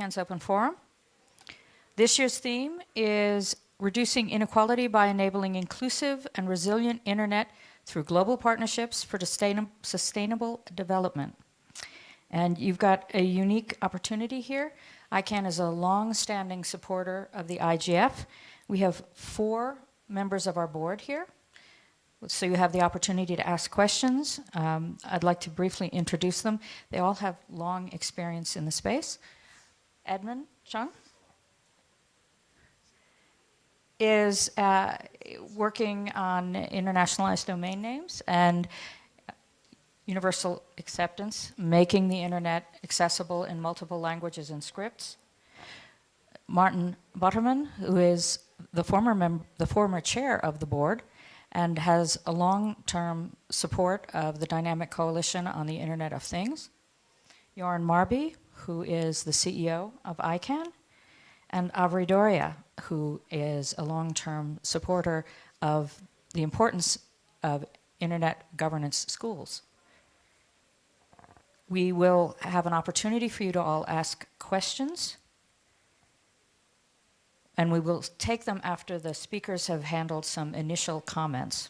ICANN's Open Forum. This year's theme is reducing inequality by enabling inclusive and resilient internet through global partnerships for sustainable development. And you've got a unique opportunity here. ICANN is a long-standing supporter of the IGF. We have four members of our board here. So you have the opportunity to ask questions. Um, I'd like to briefly introduce them. They all have long experience in the space. Edmon Chung is uh, working on internationalized domain names and universal acceptance, making the internet accessible in multiple languages and scripts. Maarten Botterman, who is the former, the former chair of the board and has a long-term support of the Dynamic Coalition on the Internet of Things. Göran Marby, who is the CEO of ICANN, and Avri Doria, who is a long-term supporter of the importance of internet governance schools. We will have an opportunity for you to all ask questions and we will take them after the speakers have handled some initial comments.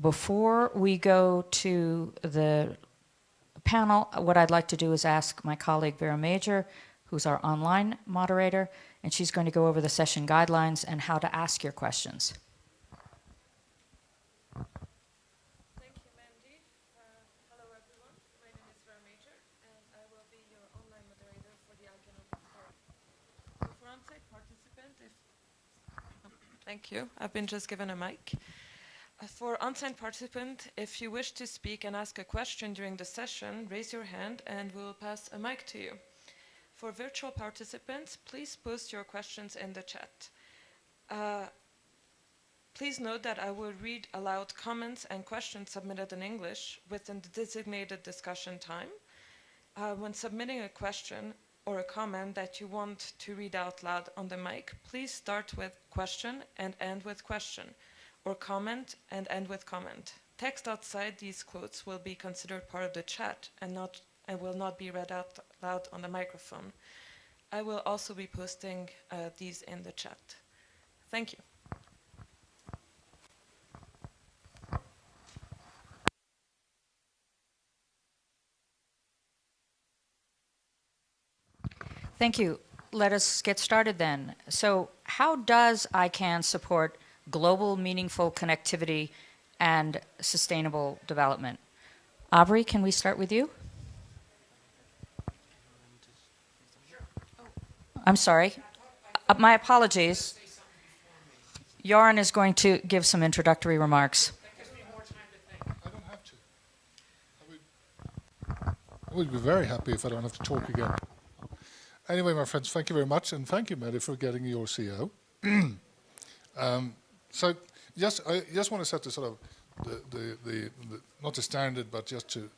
Before we go to the panel, what I'd like to do is ask my colleague Vera Major, who's our online moderator, and she's going to go over the session guidelines and how to ask your questions. Thank you. Mandy. Uh hello everyone. My name is Vera Major and I will be your online moderator for the IGNOP for Thank you. I've been just given a mic. For on-site participant, if you wish to speak and ask a question during the session, raise your hand and we'll pass a mic to you. For virtual participants, please post your questions in the chat. Uh, please note that I will read aloud comments and questions submitted in English within the designated discussion time. Uh, when submitting a question, or a comment that you want to read out loud on the mic, please start with question and end with question, or comment and end with comment. Text outside these quotes will be considered part of the chat and, not, and will not be read out loud on the microphone. I will also be posting uh, these in the chat. Thank you. Thank you. Let us get started then. So how does ICANN support global meaningful connectivity and sustainable development? Avri, can we start with you? I'm sorry. Uh, my apologies. Göran is going to give some introductory remarks. I would be very happy if I don't have to talk again. Anyway, my friends, thank you very much, and thank you, Mehdi, for getting your CO. um, so, just I just want to set the sort of the, the, the, the not the standard, but just to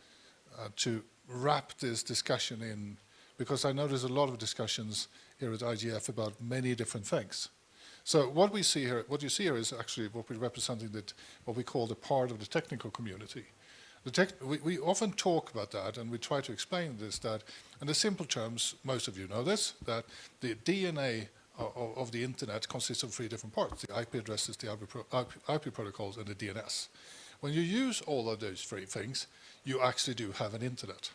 uh, to wrap this discussion in, because I know there's a lot of discussions here at IGF about many different things. So what we see here, what you see here is actually what we're representing that what we call the part of the technical community. We, we, often talk about that and we try to explain this that in the simple terms, most of you know this, that the DNA of, of the internet consists of three different parts, the IP addresses, the IP, pro, IP, IP protocols and the DNS. When you use all of those three things, you actually do have an internet.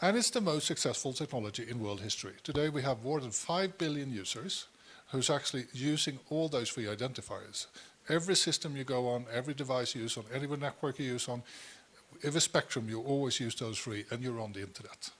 And it's the most successful technology in world history. Today we have more than 5 billion users who's actually using all those three identifiers. Every system you go on, every device you use on, every network you use on, a spectrum, you always use those three and you're on the internet.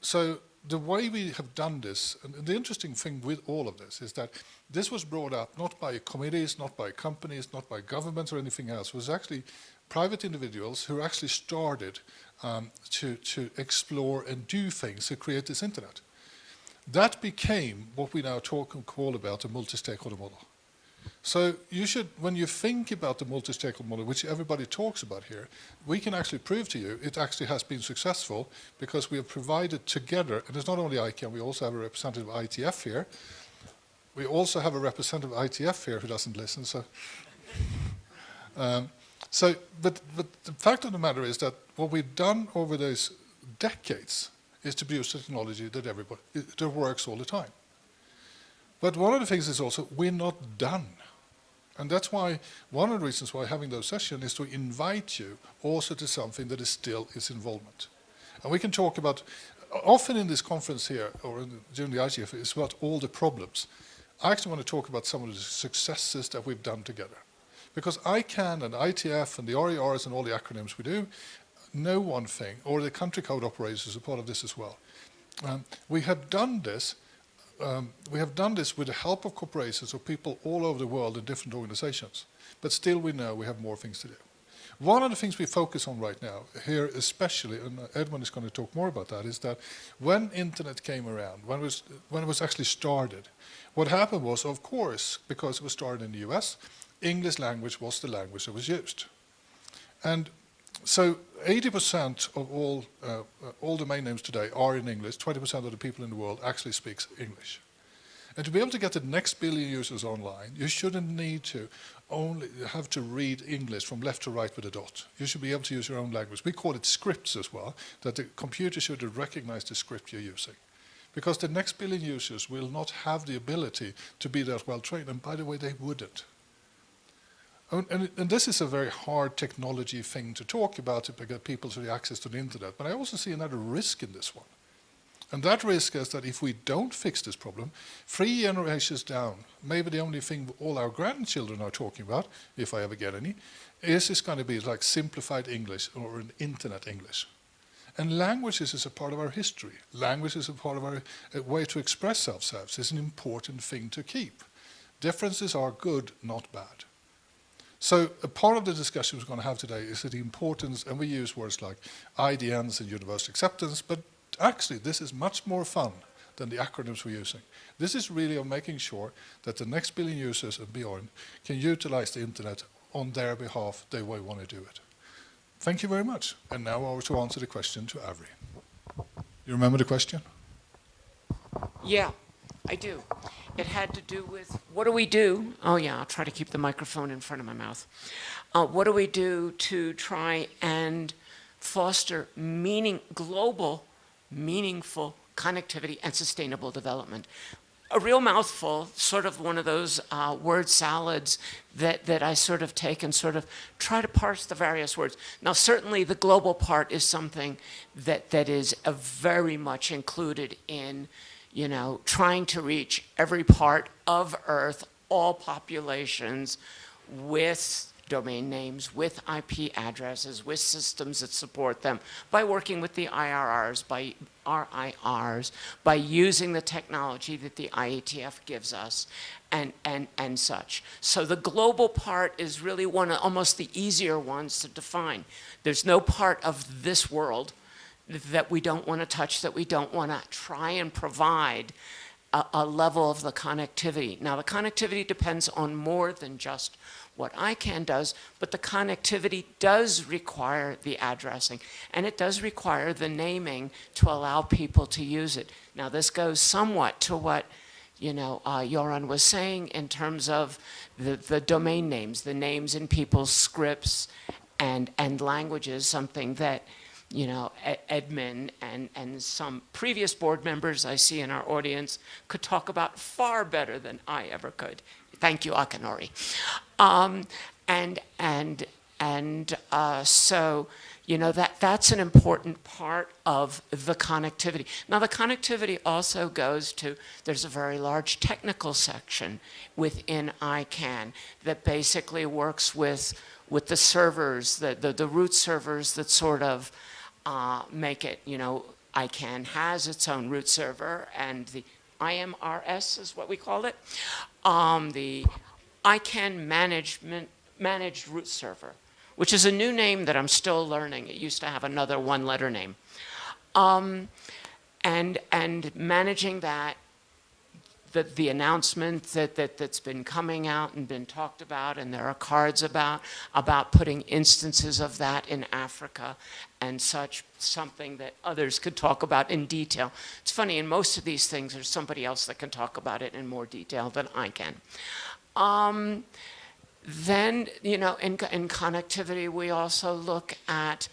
So the way we have done this, and the interesting thing with all of this is that this was brought up not by committees, not by companies, not by governments or anything else. It was actually private individuals who actually started um, to, to explore and do things to create this internet. That became what we now talk and call about a multi-stakeholder model. So you should, when you think about the multi-stakeholder model, which everybody talks about here, we can actually prove to you it actually has been successful because we have provided together, and it's not only ICANN, we also have a representative ITF here. We also have a representative ITF here who doesn't listen. So, um, so but, but the fact of the matter is that what we've done over those decades is to produce technology that everybody that works all the time. But one of the things is also we're not done. And that's why one of the reasons why having those sessions is to invite you also to something that is still is involvement. And we can talk about, often in this conference here, or in, during the IGF, it's about all the problems. I actually want to talk about some of the successes that we've done together. Because ICANN and ITF and the RIRs and all the acronyms we do know one thing, or the country code operators are part of this as well. Um, we have done this um, we have done this with the help of corporations or people all over the world in different organizations. But still we know we have more things to do. One of the things we focus on right now, here especially, and Edmon is going to talk more about that, is that when internet came around, when it was, when it was actually started, what happened was, of course, because it was started in the US, English language was the language that was used. And so 80% of all, uh, uh, all domain names today are in English. 20% of the people in the world actually speaks English. And to be able to get the next billion users online, you shouldn't need to only have to read English from left to right with a dot. You should be able to use your own language. We call it scripts as well, that the computer should recognize the script you're using. Because the next billion users will not have the ability to be that well trained. And by the way, they wouldn't. And, and, and, this is a very hard technology thing to talk about to get people to the access to the internet. But I also see another risk in this one. And that risk is that if we don't fix this problem, three generations down, maybe the only thing all our grandchildren are talking about, if I ever get any, is it's going to be like simplified English or an internet English. And languages is a part of our history. Language is a part of our uh, way to express ourselves. It's an important thing to keep. Differences are good, not bad. So a part of the discussion we're going to have today is the importance, and we use words like IDNs and universal acceptance, but actually this is much more fun than the acronyms we're using. This is really of making sure that the next billion users and beyond can utilize the internet on their behalf the way we want to do it. Thank you very much. And now over to answer the question to Avri. You remember the question? Yeah, I do. It had to do with what do we do? Oh, yeah, I'll try to keep the microphone in front of my mouth. Uh, what do we do to try and foster meaning, global, meaningful connectivity and sustainable development? a real mouthful, sort of one of those uh, word salads that, that I sort of take and sort of try to parse the various words. Now, certainly the global part is something that, that is very much included in you know, trying to reach every part of Earth, all populations with domain names, with IP addresses, with systems that support them, by working with the IRRs, by RIRs, by using the technology that the IETF gives us, and, and, and such. So the global part is really one of almost the easier ones to define. There's no part of this world that we don't want to touch, that we don't want to try and provide a, a, level of the connectivity. Now, the connectivity depends on more than just what ICANN does, but the connectivity does require the addressing, and it does require the naming to allow people to use it. Now, this goes somewhat to what you know, uh, Göran was saying in terms of the, the domain names, the names in people's scripts and, and languages, something that you know, Edmon and, and some previous board members I see in our audience could talk about far better than I ever could. Thank you, Akinori. Um, and and, and uh, so, you know, that, that's an important part of the connectivity. Now, the connectivity also goes to, there's a very large technical section within ICANN that basically works with, with the servers, the, the, the root servers that sort of, uh, make it, you know, ICANN has its own root server and the IMRS is what we call it. Um, the ICANN management, managed root server, which is a new name that I'm still learning. It used to have another one letter name. Um, and, and managing that the, the announcement that, that, that's been coming out and been talked about, and there are cards about, about putting instances of that in Africa and such, something that others could talk about in detail. It's funny, in most of these things, there's somebody else that can talk about it in more detail than I can. Um, then, you know, in, in connectivity, we also look at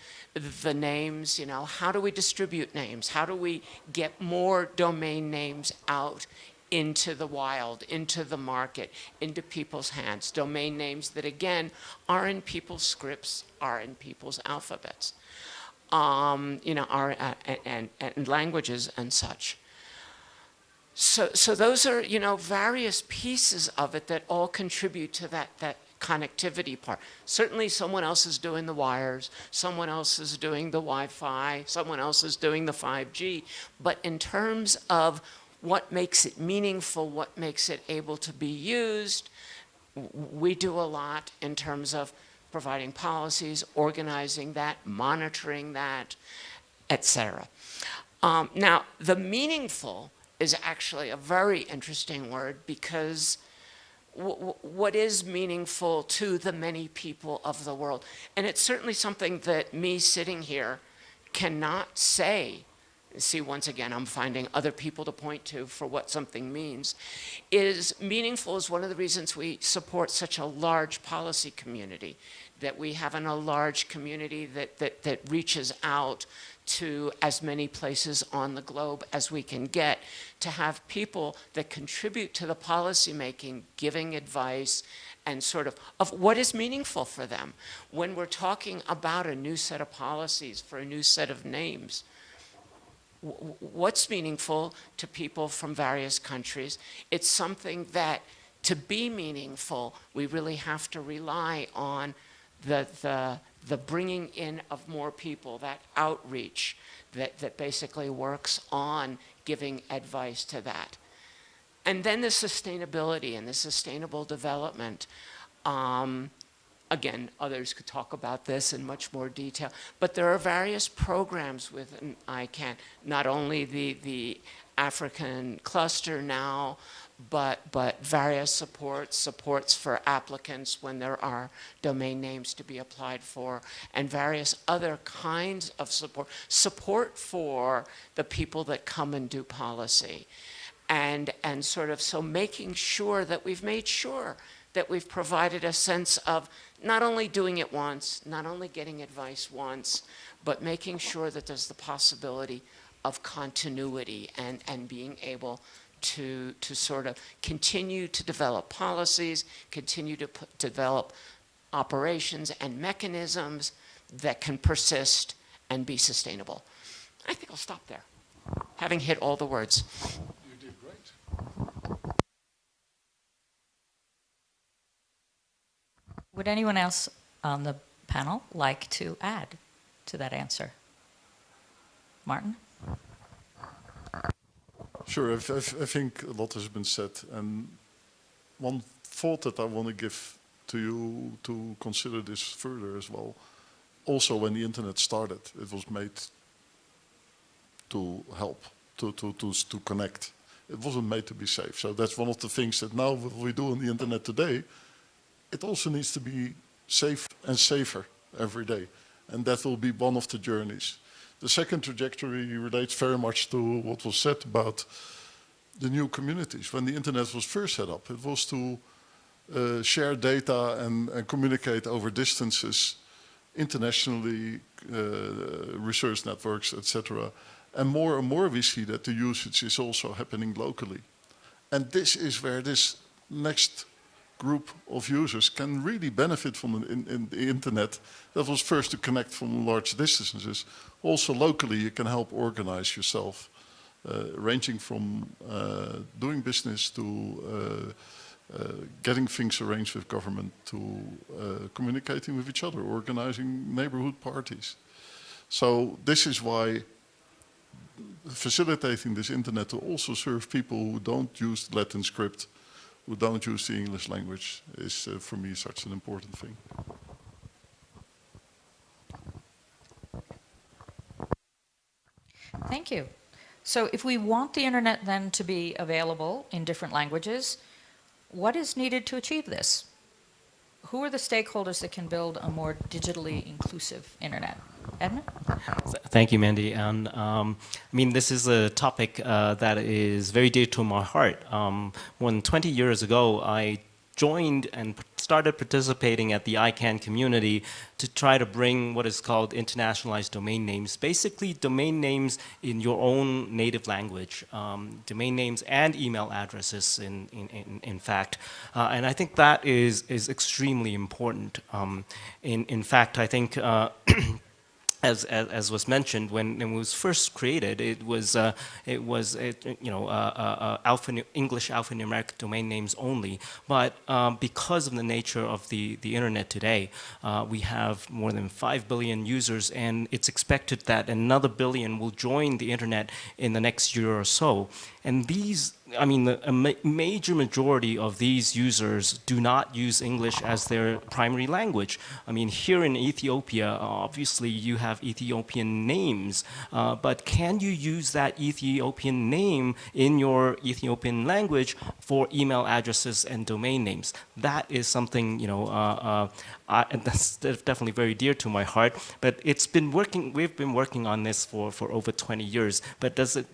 the names, you know, how do we distribute names? How do we get more domain names out into the wild, into the market, into people's hands? Domain names that, again, are in people's scripts, are in people's alphabets, um, you know, are, uh, and, and, and languages and such. So, so those are, you know, various pieces of it that all contribute to that, that connectivity part. Certainly someone else is doing the wires, someone else is doing the Wi-Fi, someone else is doing the 5G. But in terms of what makes it meaningful, what makes it able to be used, we do a lot in terms of providing policies, organizing that, monitoring that, etc. Um, now, the meaningful is actually a very interesting word because what is meaningful to the many people of the world. And it's certainly something that me sitting here cannot say. See, once again, I'm finding other people to point to for what something means. Is meaningful is one of the reasons we support such a large policy community, that we have in a large community that, that, that reaches out to as many places on the globe as we can get to have people that contribute to the policymaking, giving advice, and sort of, of what is meaningful for them. When we're talking about a new set of policies for a new set of names, what's meaningful to people from various countries? It's something that to be meaningful, we really have to rely on the, the, the bringing in of more people, that outreach that, that basically works on giving advice to that. And then the sustainability and the sustainable development. Um, again, others could talk about this in much more detail, but there are various programs within ICANN, not only the, the African cluster now, but, but various supports, supports for applicants when there are domain names to be applied for, and various other kinds of support. Support for the people that come and do policy. And, and sort of, so making sure that we've made sure that we've provided a sense of not only doing it once, not only getting advice once, but making sure that there's the possibility of continuity and, and being able to, to sort of continue to develop policies, continue to put, develop operations and mechanisms that can persist and be sustainable. I think I'll stop there, having hit all the words. You did great. Would anyone else on the panel like to add to that answer? Maarten? Sure, I, I, I, think a lot has been said. And one thought that I want to give to you to consider this further as well. Also, when the internet started, it was made to help, to, to, to, to connect. It wasn't made to be safe. So that's one of the things that now we do on the internet today, it also needs to be safe and safer every day. And that will be one of the journeys. The second trajectory relates very much to what was said about the new communities. When the internet was first set up, it was to uh, share data and, and, communicate over distances internationally, uh, research networks, etc. And more and more we see that the usage is also happening locally. And this is where this next group of users can really benefit from the, in, in the internet that was first to connect from large distances. Also locally you can help organize yourself, uh, ranging from uh, doing business to uh, uh getting things arranged with government to uh, communicating with each other, organizing neighborhood parties. So this is why facilitating this internet to also serve people who don't use Latin script who don't use the English language is uh, for me such an important thing. Thank you. So if we want the internet then to be available in different languages, what is needed to achieve this? Who are the stakeholders that can build a more digitally inclusive internet? Thank you, Mandy. And um, I mean, this is a topic uh, that is very dear to my heart. Um, than 20 years ago, I joined and started participating at the ICANN community to try to bring what is called internationalized domain names, basically domain names in your own native language, um, domain names and email addresses in, in, in, in fact. Uh, and I think that is, is extremely important. Um, in, in fact, I think uh, as, as, as, was mentioned, when, it was first created, it was, uh, it was it, you know, uh, uh, uh alpha, English alphanumeric domain names only. But um, because of the nature of the, the internet today, uh, we have more than 5 billion users, and it's expected that another billion will join the internet in the next year or so. And these I mean, a ma major majority of these users do not use English as their primary language. I mean, here in Ethiopia, obviously you have Ethiopian names, uh, but can you use that Ethiopian name in your Ethiopian language for email addresses and domain names? That is something, you know, uh, uh, I, that's definitely very dear to my heart, but it's been working, we've been working on this for, for over 20 years, but does it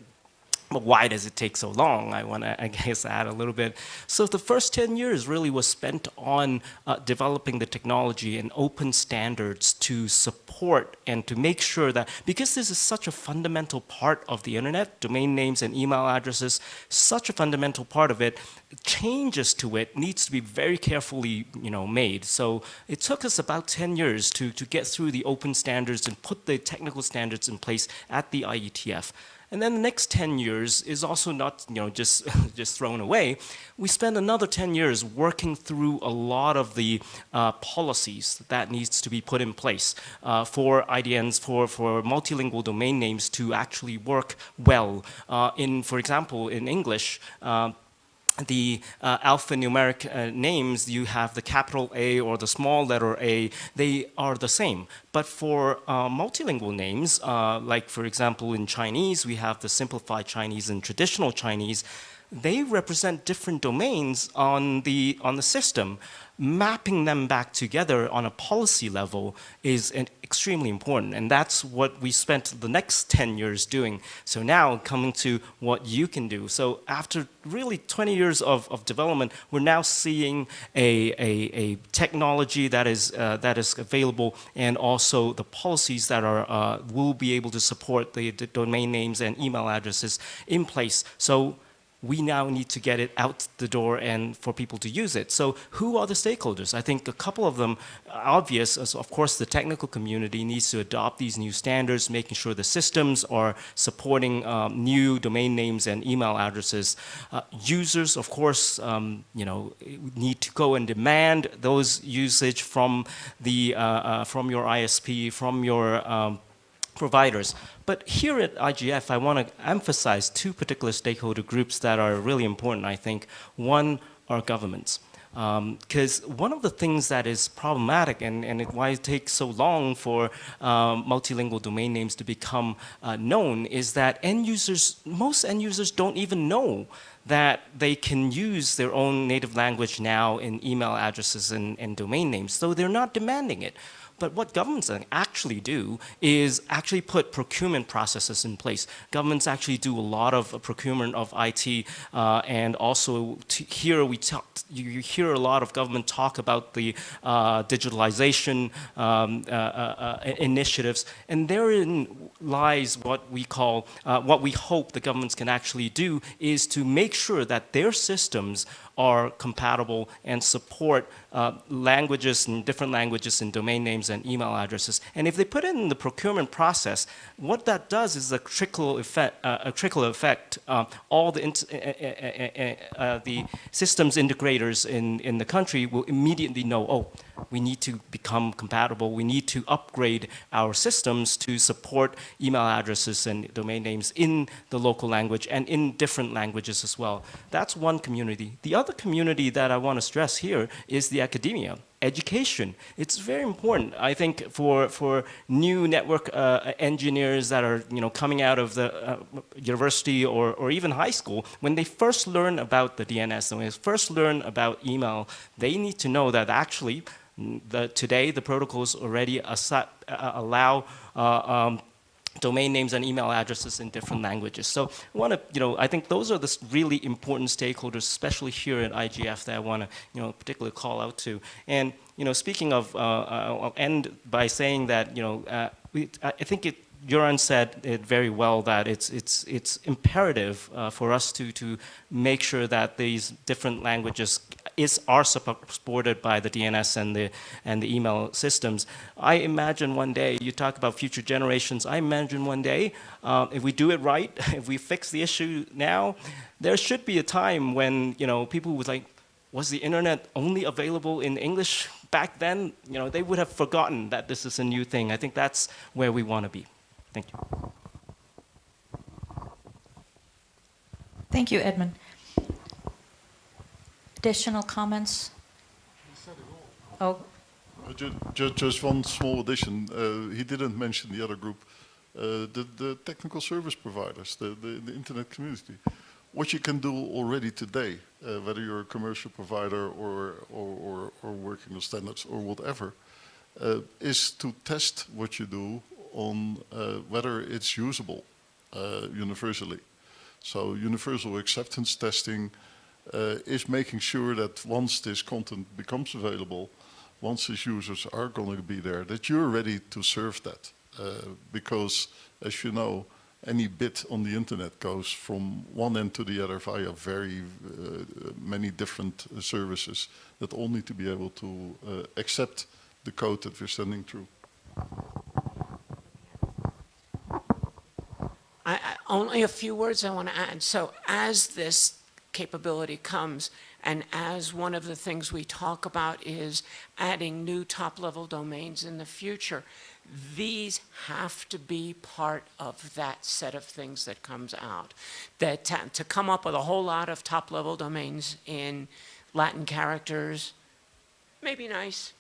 why does it take so long? I want to, I guess, add a little bit. So the first 10 years really was spent on uh, developing the technology and open standards to support and to make sure that, because this is such a fundamental part of the internet, domain names and email addresses, such a fundamental part of it, changes to it needs to be very carefully you know, made. So it took us about 10 years to, to get through the open standards and put the technical standards in place at the IETF. And then the next 10 years is also not you know, just, just thrown away. We spend another 10 years working through a lot of the uh, policies that needs to be put in place uh, for IDNs, for, for multilingual domain names to actually work well. Uh, in, for example, in English, uh, the uh, alphanumeric uh, names, you have the capital A or the small letter A, they are the same. But for uh, multilingual names, uh, like for example in Chinese, we have the simplified Chinese and traditional Chinese, they represent different domains on the, on the system mapping them back together on a policy level is extremely important. And that's what we spent the next 10 years doing. So now coming to what you can do. So after really 20 years of, of development, we're now seeing a, a, a technology that is, uh, that is available and also the policies that are, uh, will be able to support the, the domain names and email addresses in place. So we now need to get it out the door and for people to use it. So who are the stakeholders? I think a couple of them obvious. of course, the technical community needs to adopt these new standards, making sure the systems are supporting um, new domain names and email addresses. Uh, users, of course, um, you know, need to go and demand those usage from the uh, uh, from your ISP, from your um, providers. But here at IGF, I want to emphasize two particular stakeholder groups that are really important, I think. One are governments. Because um, one of the things that is problematic and, and it, why it takes so long for um, multilingual domain names to become uh, known is that end users, most end users don't even know that they can use their own native language now in email addresses and, and domain names, so they're not demanding it. But what governments actually do is actually put procurement processes in place. Governments actually do a lot of procurement of IT uh, and also here we talk, you hear a lot of government talk about the uh, digitalization um, uh, uh, uh initiatives and therein lies what we call, uh, what we hope the governments can actually do is to make sure that their systems are compatible and support uh, languages and different languages and domain names and email addresses. And if they put it in the procurement process, what that does is a trickle effect. Uh, a trickle effect. Uh, all the uh, the systems integrators in in the country will immediately know. Oh, we need to become compatible. We need to upgrade our systems to support email addresses and domain names in the local language and in different languages as well. That's one community. The other community that I want to stress here is the academia education. It's very important, I think, for, for new network uh, engineers that are you know, coming out of the uh, university or, or even high school. When they first learn about the DNS, and when they first learn about email, they need to know that actually the, today the protocols already uh, allow uh, um, domain names and email addresses in different languages. So I want to, you know, I think those are the really important stakeholders, especially here at IGF, that I want to, you know, particularly call out to. And, you know, speaking of, uh, uh, I'll end by saying that, you know, uh, we, I think it, Göran said it very well that it's, it's, it's imperative uh, for us to, to make sure that these different languages is, are supported by the DNS and the, and the email systems. I imagine one day, you talk about future generations, I imagine one day, uh, if we do it right, if we fix the issue now, there should be a time when, you know, people would like, was the internet only available in English back then? You know, they would have forgotten that this is a new thing. I think that's where we want to be. Thank you. Thank you, Edmon. Additional comments? Oh, Uh, ju- ju- Just one small addition. Uh, He didn't mention the other group, uh, the the technical service providers, the the the internet community. What you can do already today, uh, whether you're a commercial provider or or or or working on standards or whatever, uh, is to test what you do on uh, whether it's usable uh, universally. So universal acceptance testing uh, is making sure that once this content becomes available, once these users are going to be there, that you're ready to serve that. Uh, because, as you know, any bit on the internet goes from one end to the other via very uh, many different services that all need to be able to accept the code that we're sending through. I, I, only a few words I want to add. So as this capability comes, and as one of the things we talk about is adding new top-level domains in the future, these have to be part of that set of things that comes out. That to, to come up with a whole lot of top-level domains in Latin characters, may be nice,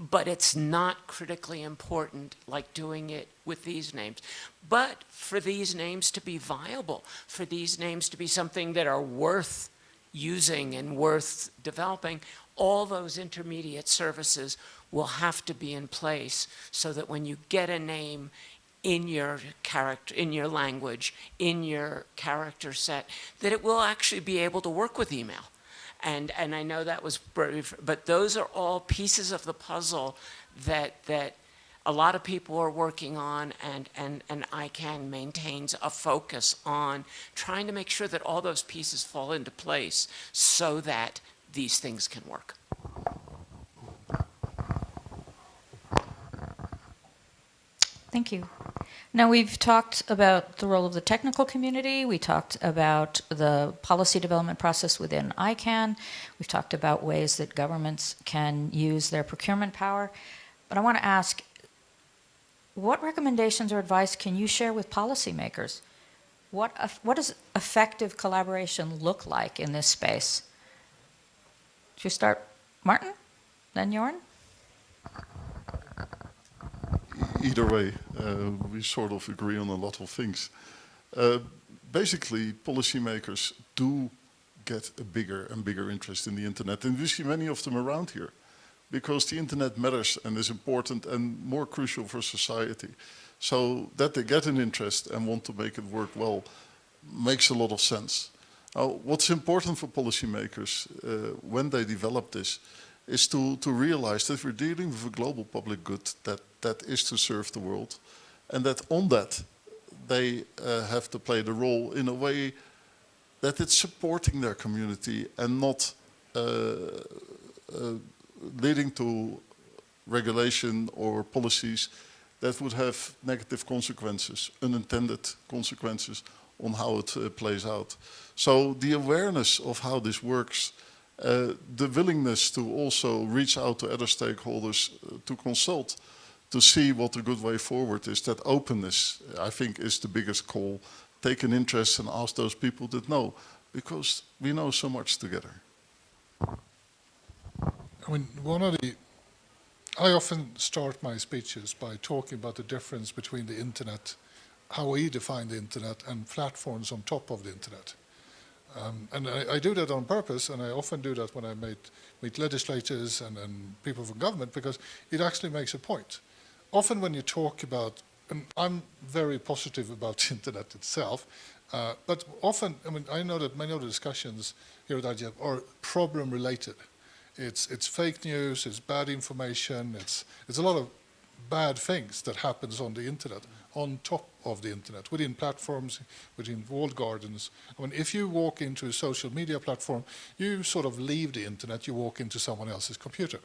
but it's not critically important like doing it with these names. But for these names to be viable, for these names to be something that are worth using and worth developing, all those intermediate services will have to be in place so that when you get a name in your character, in your language, in your character set, that it will actually be able to work with email. And, and I know that was brief, but those are all pieces of the puzzle that, that a lot of people are working on and, and, and ICANN maintains a focus on trying to make sure that all those pieces fall into place so that these things can work. Thank you. Now, we've talked about the role of the technical community. We talked about the policy development process within ICANN. We've talked about ways that governments can use their procurement power. But I want to ask, what recommendations or advice can you share with policymakers? What, what does effective collaboration look like in this space? Should we start, Maarten, then Jorn? Either way, uh, we sort of agree on a lot of things. Uh, basically, policymakers do get a bigger and bigger interest in the internet, and we see many of them around here, because the internet matters and is important and more crucial for society. So that they get an interest and want to make it work well makes a lot of sense. Now, what's important for policymakers uh, when they develop this is to, to realize that we're dealing with a global public good that, that is to serve the world, and that on that they uh, have to play the role in a way that it's supporting their community and not uh, uh, leading to regulation or policies that would have negative consequences, unintended consequences on how it uh, plays out. So the awareness of how this works uh, the willingness to also reach out to other stakeholders uh, to consult to see what a good way forward is. That openness, I think, is the biggest call. Take an interest and ask those people that know, because we know so much together. I mean, one of the, I often start my speeches by talking about the difference between the internet, how we define the internet, and platforms on top of the internet. Um, and I, I, do that on purpose, and I often do that when I meet, meet legislators and, and, people from government, because it actually makes a point. Often when you talk about and I'm very positive about the internet itself, uh, but often, I mean, I know that many of the discussions here at IGF are problem related. It's, it's fake news, it's bad information, it's, it's a lot of bad things that happens on the internet, on top of the internet, within platforms, within walled gardens. I mean, if you walk into a social media platform, you sort of leave the internet, you walk into someone else's computer.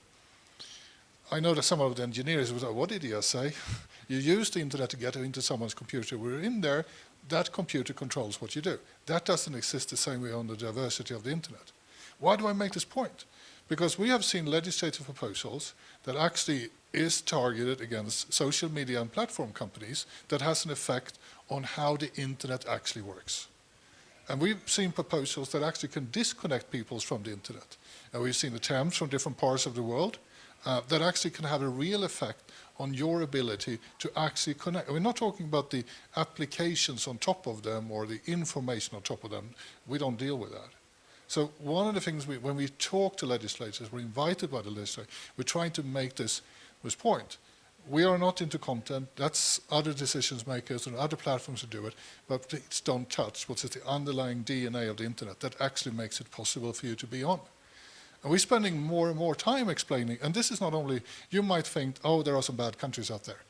I know that some of the engineers would say, what did he say? you use the internet to get into someone's computer. We're in there, that computer controls what you do. That doesn't exist the same way on the diversity of the internet. Why do I make this point? Because we have seen legislative proposals that actually is targeted against social media and platform companies that has an effect on how the internet actually works. And we've seen proposals that actually can disconnect people from the internet. And we've seen attempts from different parts of the world uh, that actually can have a real effect on your ability to actually connect. We're not talking about the applications on top of them or the information on top of them. We don't deal with that. So one of the things we, when we talk to legislators, we're invited by the legislature, we're trying to make this, this point. We are not into content, that's other decision makers and other platforms who do it, but please don't touch what is the underlying DNA of the internet that actually makes it possible for you to be on. And we're spending more and more time explaining, and this is not only, you might think, oh, there are some bad countries out there.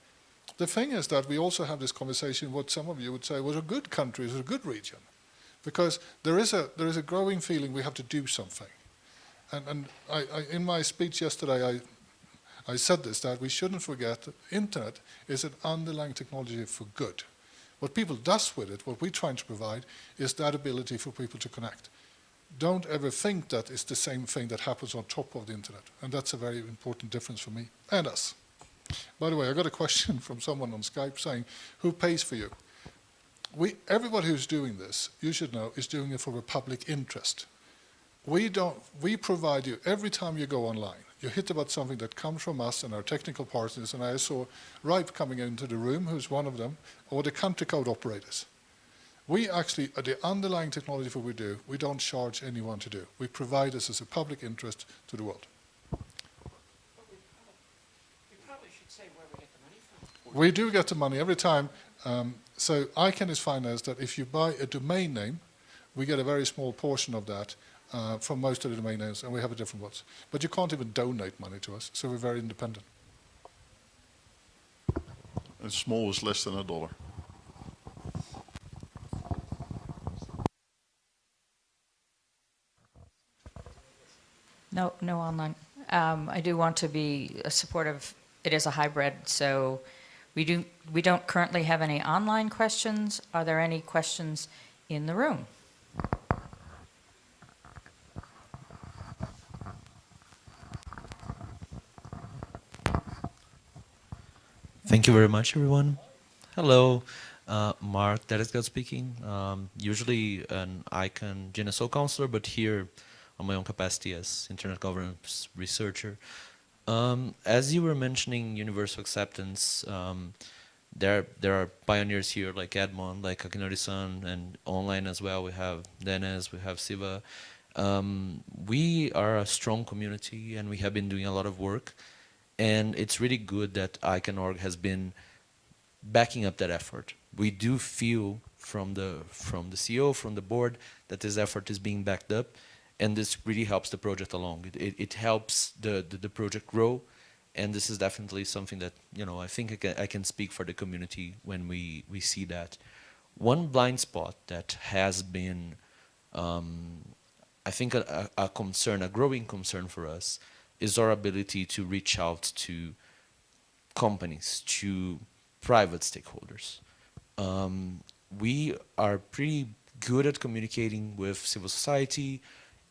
The thing is that we also have this conversation, what some of you would say was a good country, is a good region. Because there is a, there is a growing feeling we have to do something. And, and I, I, in my speech yesterday, I, I said this, that we shouldn't forget that internet is an underlying technology for good. What people does with it, what we're trying to provide, is that ability for people to connect don't ever think that it's the same thing that happens on top of the internet. And that's a very important difference for me and us. By the way, I got a question from someone on Skype saying, who pays for you? We, everybody who's doing this, you should know, is doing it for a public interest. We, don't, we provide you, every time you go online, you hit about something that comes from us and our technical partners, and I saw RIPE coming into the room, who's one of them, or the country code operators. We actually, uh, the underlying technology for what we do, we don't charge anyone to do. We provide this as a public interest to the world. We do get the money every time. Um, so ICANN is financed that if you buy a domain name, we get a very small portion of that uh, from most of the domain names, and we have a different ones. But you can't even donate money to us, so we're very independent. And small is less than a dollar. No, no online. Um, I do want to be supportive. It is a hybrid, so we do we don't currently have any online questions. Are there any questions in the room? Thank you very much, everyone. Hello, uh, Mark Datysgeld speaking. Um, usually an ICANN GNSO counselor, but here on my own capacity as internet governance researcher. Um, as you were mentioning universal acceptance, um, there there are pioneers here like Edmon, like Akinori-san, and online as well. We have Dennis, we have Siva. Um, we are a strong community, and we have been doing a lot of work. And it's really good that ICANN.org has been backing up that effort. We do feel from the from the CEO, from the board, that this effort is being backed up and this really helps the project along. It, it, it helps the, the, the, project grow, and this is definitely something that, you know, I think I can, I can speak for the community when we, we see that. One blind spot that has been, um, I think, a, a concern, a growing concern for us, is our ability to reach out to companies, to private stakeholders. Um, we are pretty good at communicating with civil society,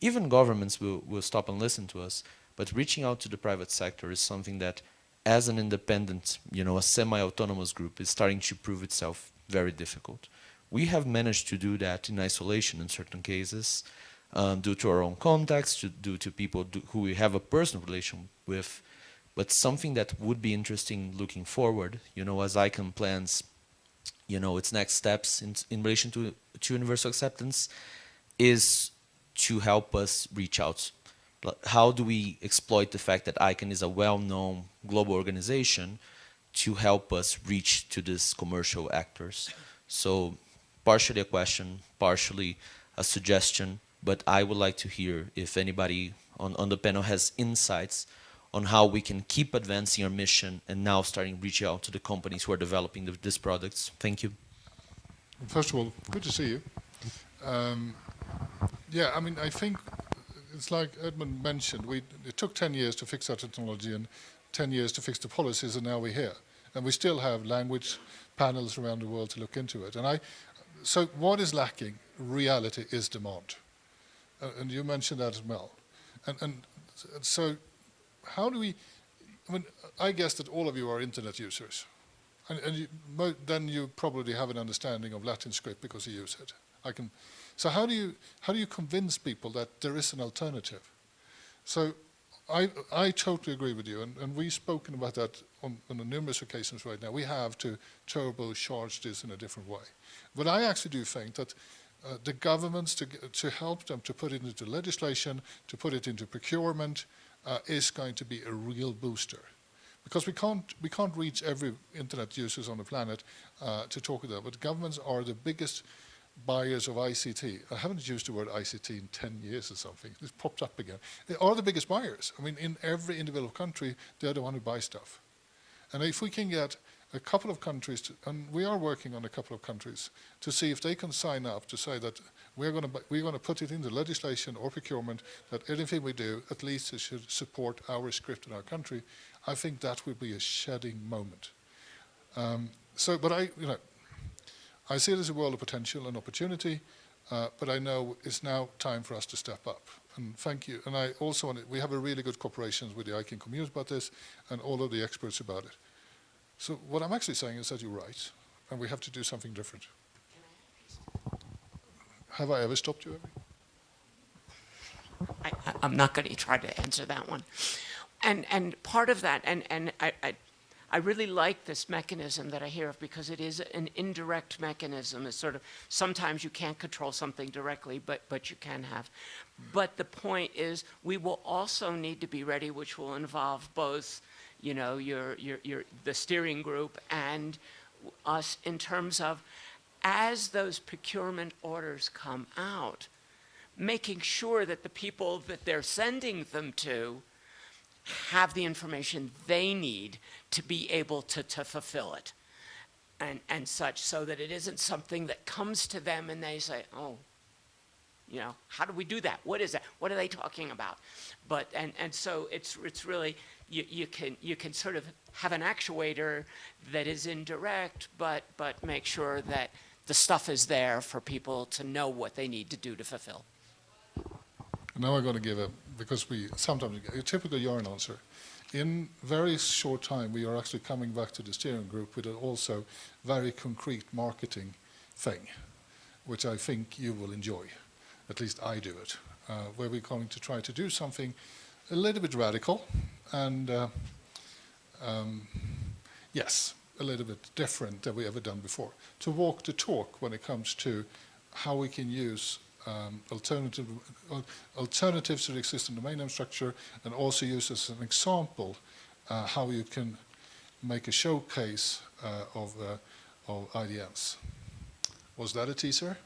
even governments will, will stop and listen to us, but reaching out to the private sector is something that, as an independent, you know, a semi-autonomous group, is starting to prove itself very difficult. We have managed to do that in isolation in certain cases, um, due to our own contacts, to, due to people do, who we have a personal relation with, but something that would be interesting looking forward, you know, as ICANN plans, you know, its next steps in, in relation to, to universal acceptance, is to help us reach out. How do we exploit the fact that ICANN is a well-known global organization to help us reach to these commercial actors. So partially a question, partially a suggestion, but I would like to hear if anybody on, on the panel has insights on how we can keep advancing our mission and now starting reach out to the companies who are developing the, these products. Thank you. First of all, good to see you. Um, yeah, I mean, I think it's like Edmon mentioned, we, it took 10 years to fix our technology and 10 years to fix the policies, and now we're here. And we still have language panels around the world to look into it. And I, so what is lacking? Reality is demand. Uh, and you mentioned that as well. And, and so how do we, I mean, I guess that all of you are internet users. And, and you, then you probably have an understanding of Latin script because you use it. I can, so how do you how do you convince people that there is an alternative? So I I totally agree with you, and, and we've spoken about that on, on numerous occasions right now. We have to turbocharge this in a different way. But I actually do think that uh, the governments to to help them to put it into legislation, to put it into procurement, uh, is going to be a real booster because we can't we can't reach every internet users on the planet uh, to talk with them. But governments are the biggest buyers of ICT. I haven't used the word ICT in 10 years or something. It's popped up again. They are the biggest buyers. I mean, in every individual country, they're the one who buys stuff. And if we can get a couple of countries, to, and we are working on a couple of countries, to see if they can sign up to say that we're going to we're going to put it into legislation or procurement that anything we do, at least it should support our script in our country. I think that would be a shedding moment. Um, so, but I, you know, I see it as a world of potential and opportunity, uh, but I know it's now time for us to step up. And thank you. And I also want to, we have a really good cooperation with the ICANN community about this and all of the experts about it. So what I'm actually saying is that you're right, and we have to do something different. Have I ever stopped you, I, am not going to try to answer that one. And, and part of that, and, and I, I I really like this mechanism that I hear of because it is an indirect mechanism. It's sort of, sometimes you can't control something directly, but, but you can have. But the point is we will also need to be ready, which will involve both, you know, your, your, your, the steering group and us in terms of as those procurement orders come out, making sure that the people that they're sending them to have the information they need to be able to, to fulfill it and, and such so that it isn't something that comes to them and they say, oh, you know, how do we do that? What is that? What are they talking about? But, and, and so it's, it's really, you, you, can, you can sort of have an actuator that is indirect, but, but make sure that the stuff is there for people to know what they need to do to fulfill. Now I'm going to give a, because we sometimes, a typical Göran answer. In very short time, we are actually coming back to the steering group with also very concrete marketing thing, which I think you will enjoy. At least I do it, uh, where we're going to try to do something a little bit radical and, uh, um, yes, a little bit different than we ever done before. To walk the talk when it comes to how we can use um, alternative, uh, alternatives to the existing domain name structure and also use as an example uh, how you can make a showcase uh, of, uh, of IDNs. Was that a teaser?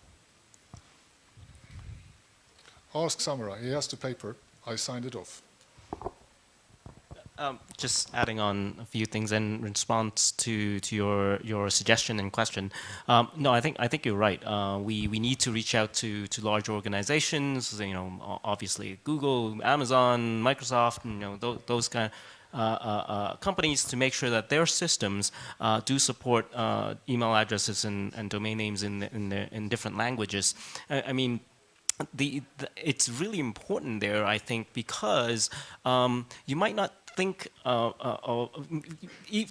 Ask Samurai. He has the paper. I signed it off. Um, just adding on a few things in response to, to your, your suggestion and question. Um, no, I think I think you're right. Uh, we we need to reach out to to large organizations. You know, obviously Google, Amazon, Microsoft. You know, those, those kind of uh, uh, uh, companies to make sure that their systems uh, do support uh, email addresses and, and domain names in in, the, in different languages. I, I mean, the, the, it's really important there, I think, because um, you might not think uh, uh,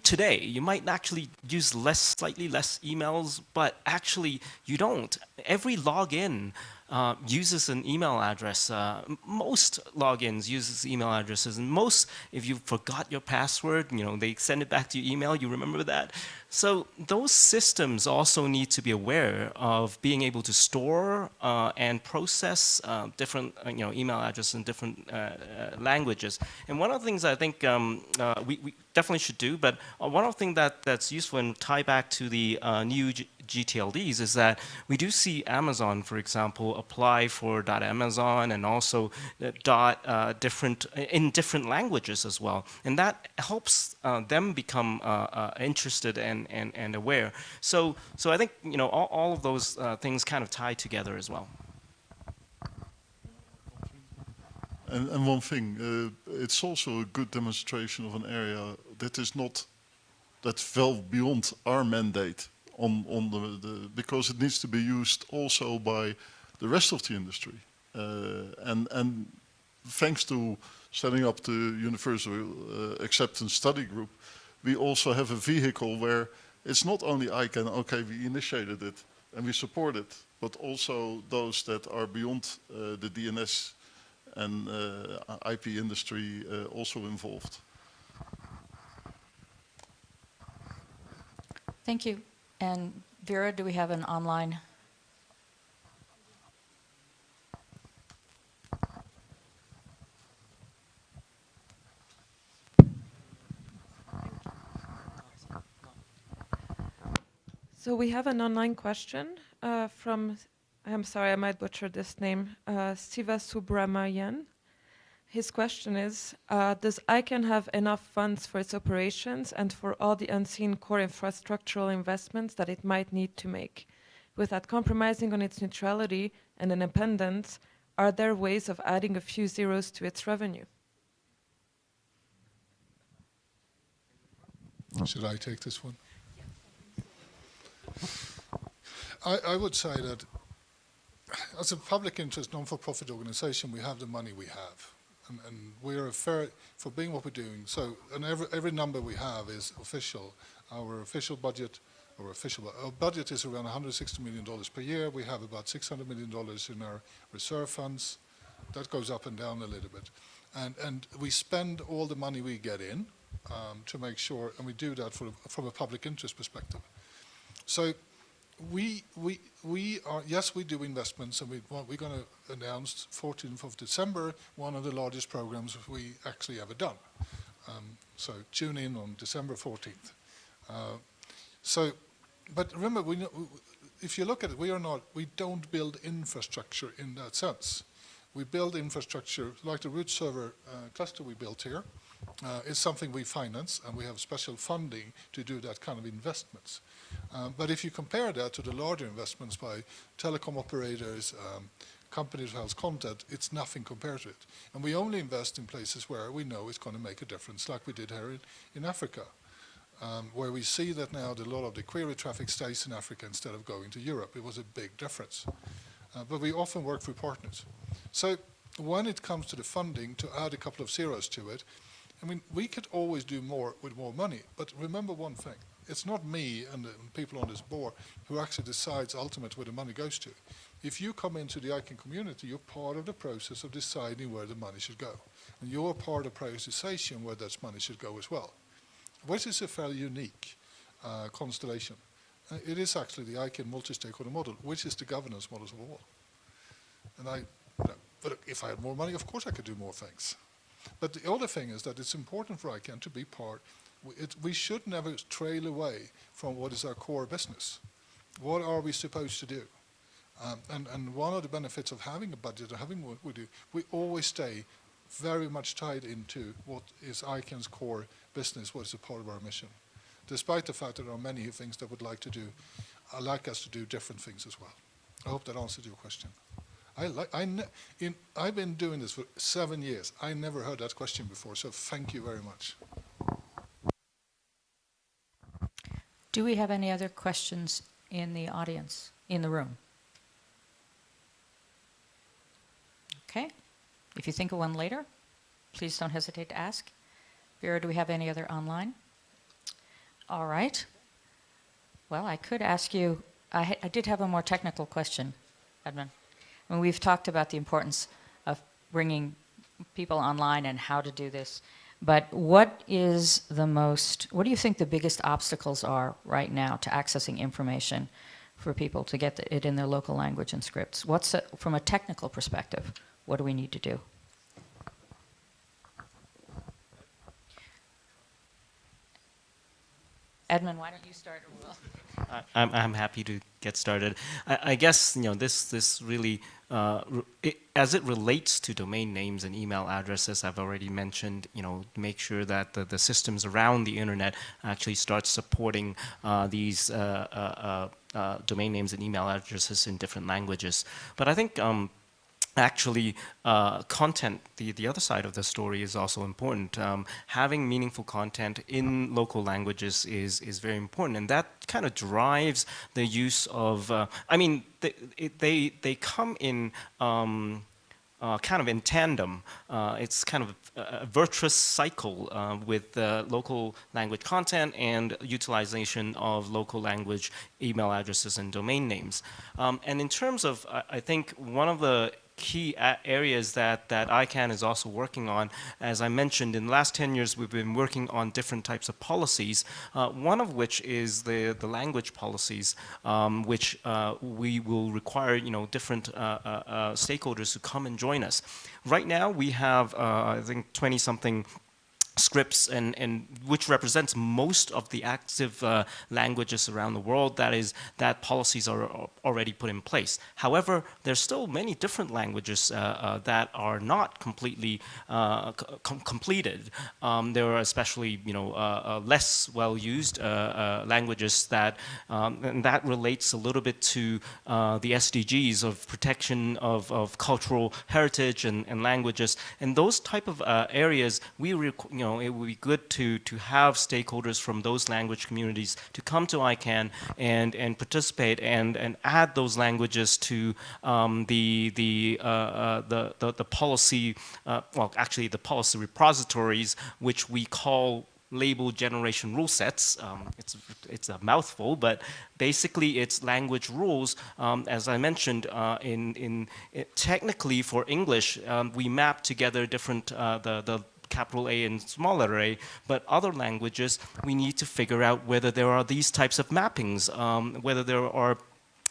today you might actually use less, slightly less emails, but actually you don't. Every login uh, uses an email address. Uh, most logins uses email addresses, and most, if you forgot your password, you know, they send it back to your email, you remember that. So those systems also need to be aware of being able to store uh, and process uh, different, uh, you know, email addresses in different languages. And one of the things I think um, we, we definitely should do. But uh, one of the things that, that's useful and tie back to the uh, new G GTLDs is that we do see Amazon, for example, apply for .amazon and also uh, dot uh, different in different languages as well, and that helps uh, them become uh, uh, interested and, and, and aware. So so I think you know all, all of those uh, things kind of tie together as well. And, and one thing, uh, it's also a good demonstration of an area that is not, that fell beyond our mandate on, on the, the, because it needs to be used also by the rest of the industry. Uh, and, and thanks to setting up the Universal uh, Acceptance Study Group, we also have a vehicle where it's not only ICANN, okay, we initiated it and we support it, but also those that are beyond uh, the DNS and uh, IP industry uh, also involved. Thank you. And Vera, do we have an online? So we have an online question uh, from, I'm sorry, I might butcher this name, uh, Siva. His question is, uh, does ICANN have enough funds for its operations and for all the unseen core infrastructural investments that it might need to make? Without compromising on its neutrality and independence, are there ways of adding a few zeros to its revenue? Should I take this one? I, I would say that as a public interest non-for-profit organization, we have the money we have. And, and we're a fair, for being what we're doing, so, and every, every number we have is official. Our official budget, or official, our budget is around $160 million per year. We have about $600 million in our reserve funds. That goes up and down a little bit. And, and we spend all the money we get in um, to make sure, and we do that for, from a public interest perspective. So we, we, we are, yes, we do investments, and we, we're going to announce 14th of December, one of the largest programs we actually ever done. Um, so tune in on December 14th. Uh, so, but remember, we, if you look at it, we are not, we don't build infrastructure in that sense. We build infrastructure, like the root server uh, cluster we built here, uh, is something we finance, and we have special funding to do that kind of investments. Um, but if you compare that to the larger investments by telecom operators, um, companies who house content, it's nothing compared to it. And we only invest in places where we know it's going to make a difference, like we did here in, in Africa, um, where we see that now that a lot of the query traffic stays in Africa instead of going to Europe. It was a big difference. Uh, but we often work through partners. So when it comes to the funding, to add a couple of zeros to it, I mean, we could always do more with more money, but remember one thing it's not me and the people on this board who actually decides ultimately where the money goes to. If you come into the ICANN community, you're part of the process of deciding where the money should go. And you're part of prioritization where that money should go as well, which is a fairly unique uh, constellation. Uh, it is actually the ICANN multi-stakeholder model, which is the governance model of all. And I, you know, but if I had more money, of course I could do more things. But the other thing is that it's important for ICANN to be part it, we should never trail away from what is our core business. What are we supposed to do? Um, and, and one of the benefits of having a budget and having what we do, we always stay very much tied into what is ICANN's core business, what is a part of our mission. Despite the fact that there are many things that would like to do, uh, like us to do different things as well. I hope that answered your question. I like, I in, I've been doing this for seven years. I never heard that question before, so thank you very much. Do we have any other questions in the audience, in the room? Okay. If you think of one later, please don't hesitate to ask. Vera, do we have any other online? All right. Well, I could ask you, I, I did have a more technical question, Edmon. Mean, we've talked about the importance of bringing people online and how to do this. But what is the most, what do you think the biggest obstacles are right now to accessing information for people to get it in their local language and scripts? What's, a, from a technical perspective, what do we need to do? Edmon, why don't you start? I- I'm, I'm happy to get started. I, I guess you know this this really uh, it, as it relates to domain names and email addresses. I've already mentioned you know make sure that the, the systems around the internet actually start supporting uh, these uh, uh, uh, domain names and email addresses in different languages. But I think. Um, actually uh, content the the other side of the story is also important um, having meaningful content in local languages is is very important and that kind of drives the use of uh, I mean they, it, they they come in um, uh, kind of in tandem. Uh, it's kind of a, a virtuous cycle uh, with local language content and utilization of local language email addresses and domain names. Um, and in terms of, I think one of the key areas that, that ICANN is also working on. As I mentioned, in the last 10 years, we've been working on different types of policies, uh, one of which is the, the language policies, um, which uh, we will require, you know, different uh, uh, uh stakeholders to come and join us. Right now, we have, uh, I think, 20-something scripts and, and which represents most of the active uh, languages around the world that is that policies are already put in place. However there's still many different languages uh, uh, that are not completely uh, com completed. Um, there are especially you know uh, uh, less well used languages that um, and that relates a little bit to the SDGs of protection of, of cultural heritage and, and languages. And those type of areas we you know know, it would be good to, to have stakeholders from those language communities to come to ICANN and, and participate and, and add those languages to um, the, the, uh, uh, the, the, the, policy, uh, well, actually the policy repositories, which we call label generation rule sets. Um, it's, it's a mouthful, but basically it's language rules. Um, as I mentioned, uh, in, in it, technically for English, um, we map together different, uh, the, the capital A and smaller a, but other languages, we need to figure out whether there are these types of mappings, um, whether there are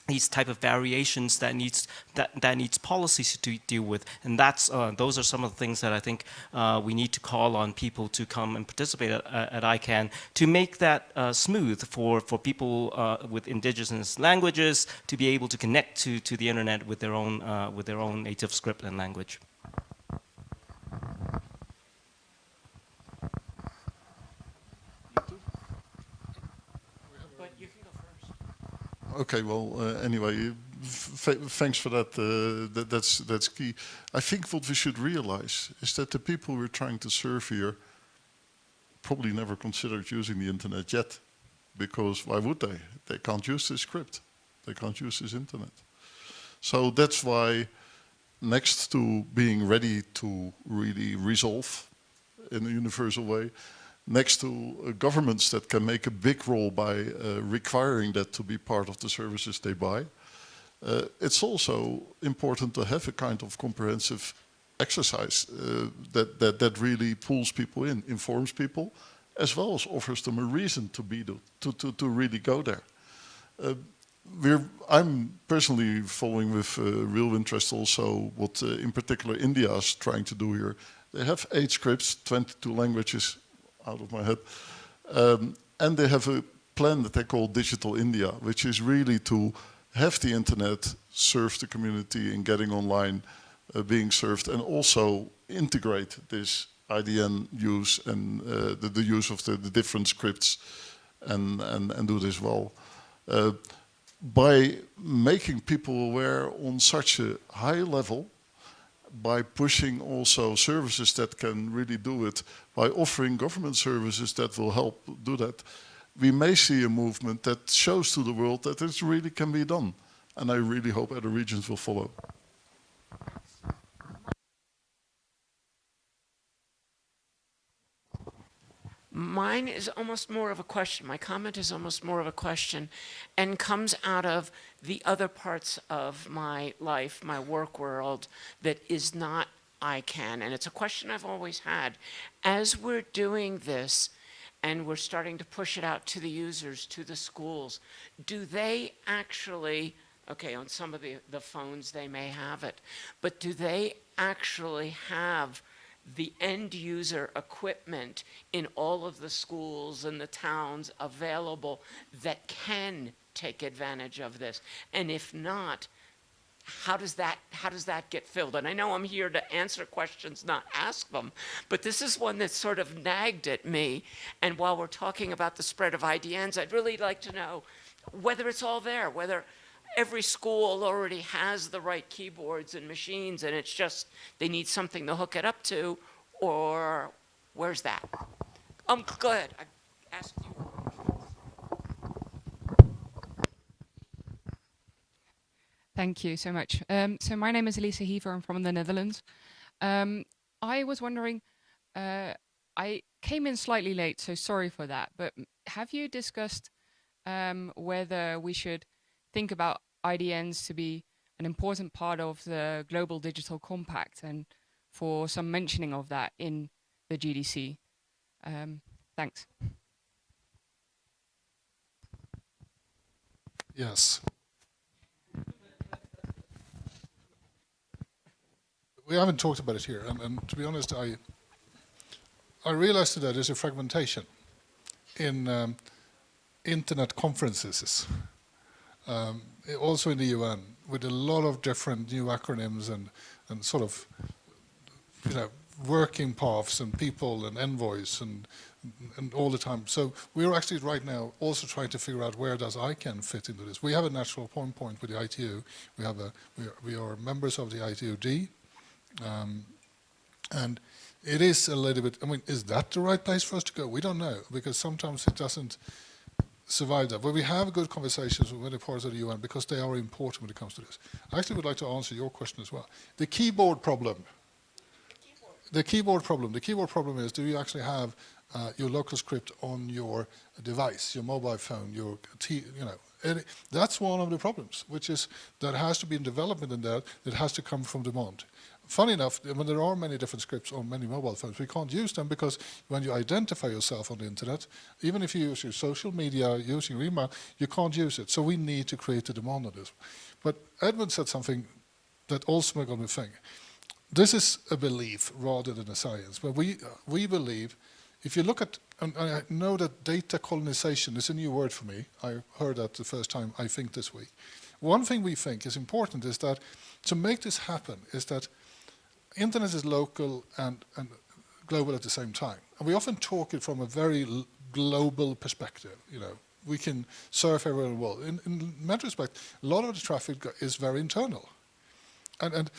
these type of variations that needs that that needs policies to deal with, and that's uh, those are some of the things that I think uh, we need to call on people to come and participate at, at ICANN to make that uh, smooth for for people uh, with indigenous languages to be able to connect to to the internet with their own uh, with their own native script and language. Okay, well, uh, anyway, thanks for that. Uh, that. That's that's key. I think what we should realize is that the people we're trying to serve here probably never considered using the internet yet, because why would they? They can't use this script. They can't use this internet. So that's why, next to being ready to really resolve in a universal way, next to uh, governments that can make a big role by uh, requiring that to be part of the services they buy. Uh, it's also important to have a kind of comprehensive exercise uh, that, that, that really pulls people in, informs people, as well as offers them a reason to be to, to, to really go there. Uh, we're, I'm personally following with uh, real interest also what in particular India is trying to do here. They have eight scripts, 22 languages, out of my head. Um, and they have a plan that they call Digital India, which is really to have the internet serve the community in getting online uh, being served and also integrate this IDN use and uh, the, the, use of the, the, different scripts and, and, and do this well. Uh, by making people aware on such a high level by pushing also services that can really do it, by offering government services that will help do that, we may see a movement that shows to the world that it really can be done. And I really hope other regions will follow. Mine is almost more of a question. My comment is almost more of a question and comes out of the other parts of my life, my work world, that is not ICANN. And it's a question I've always had. As we're doing this, and we're starting to push it out to the users, to the schools, do they actually, okay, on some of the, the phones they may have it, but do they actually have the end user equipment in all of the schools and the towns available that can take advantage of this? And if not, how does that how does that get filled and i know i'm here to answer questions not ask them but this is one that sort of nagged at me and while we're talking about the spread of idns i'd really like to know whether it's all there whether every school already has the right keyboards and machines and it's just they need something to hook it up to or where's that um go ahead i asked you Thank you so much. Um, so my name is Elisa Heaver. I'm from the Netherlands. Um, I was wondering, uh, I came in slightly late, so sorry for that. But have you discussed um, whether we should think about IDNs to be an important part of the Global Digital Compact and for some mentioning of that in the GDC? Um, thanks. Yes. we haven't talked about it here, and, and, to be honest, I I realized that there's a fragmentation in um, internet conferences, um, also in the UN, with a lot of different new acronyms and and sort of you know working paths and people and envoys and and all the time. So we're actually right now also trying to figure out where does ICANN fit into this. We have a natural point point with the ITU. We have a we are, we are members of the ITUD, um, and it is a little bit, I mean, is that the right place for us to go? We don't know, because sometimes it doesn't survive that. But we have good conversations with many parts of the UN because they are important when it comes to this. I actually would like to answer your question as well. The keyboard problem. The keyboard problem. The keyboard problem is, do you actually have uh, your local script on your device, your mobile phone, your, t you know, that's one of the problems, which is that has to be in development in that, it has to come from demand funny enough, when there are many different scripts on many mobile phones, we can't use them because when you identify yourself on the internet, even if you use your social media using your email, you can't use it. So we need to create a demand on this. But Edmon said something that also got me think. This is a belief rather than a science. But we, we believe, if you look at, and I know that data colonization is a new word for me. I heard that the first time, I think, this week. One thing we think is important is that to make this happen is that internet is local and, and global at the same time. And we often talk it from a very global perspective, you know. We can surf everywhere in the world. In, in retrospect, a lot of the traffic is very internal. And, and